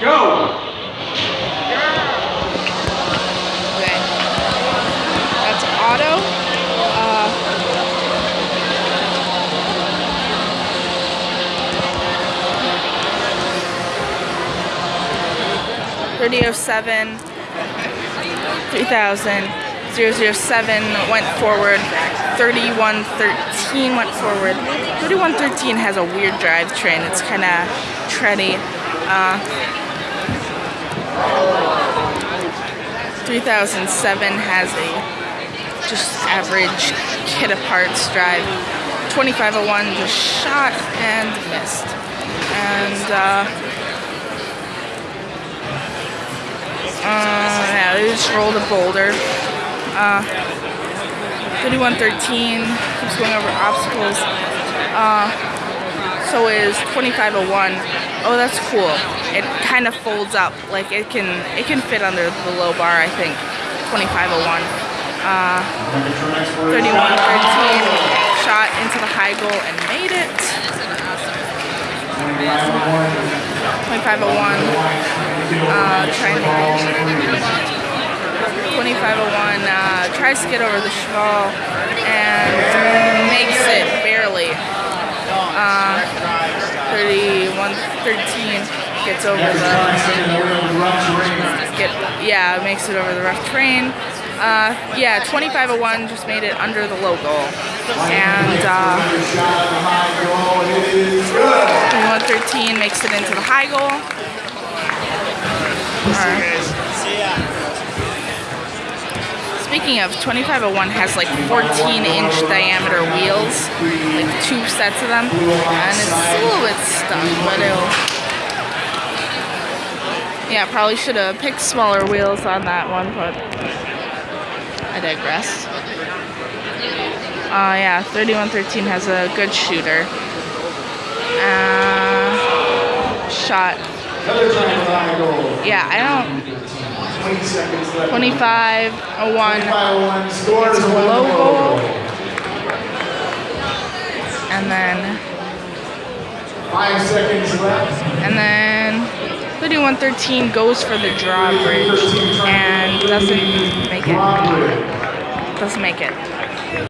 Go! Okay. That's auto. Uh, Thirty oh seven, three thousand, zero zero seven went forward. Thirty one thirteen went forward. Thirty one thirteen has a weird drivetrain. It's kind of tready. Uh, 3007 has a just average kit of parts drive. 2501 just shot and missed. And uh, uh, yeah, they just rolled a boulder. Uh, 3113 keeps going over obstacles. Uh, so is 2501. Oh, that's cool. It kind of folds up, like it can it can fit under the low bar. I think 2501. Uh, 3113 shot into the high goal and made it. 2501 uh, to 2501 uh, tries to get over the Cheval and makes it barely. Uh, 3113 gets over the yeah makes it over the rough terrain. Uh, yeah, 2501 just made it under the low goal, and uh, 2113 makes it into the high goal. Speaking of, 2501 has like 14 inch diameter wheels, like two sets of them, and it's a little bit stuck, but it'll. Yeah, probably should have picked smaller wheels on that one, but I digress. Uh, yeah, 3113 has a good shooter. Uh, shot. Yeah, I don't. 25 a 01 it's a low goal. And then. Five seconds left. And then 3113 goes for the drawbridge and doesn't make it. Doesn't make it.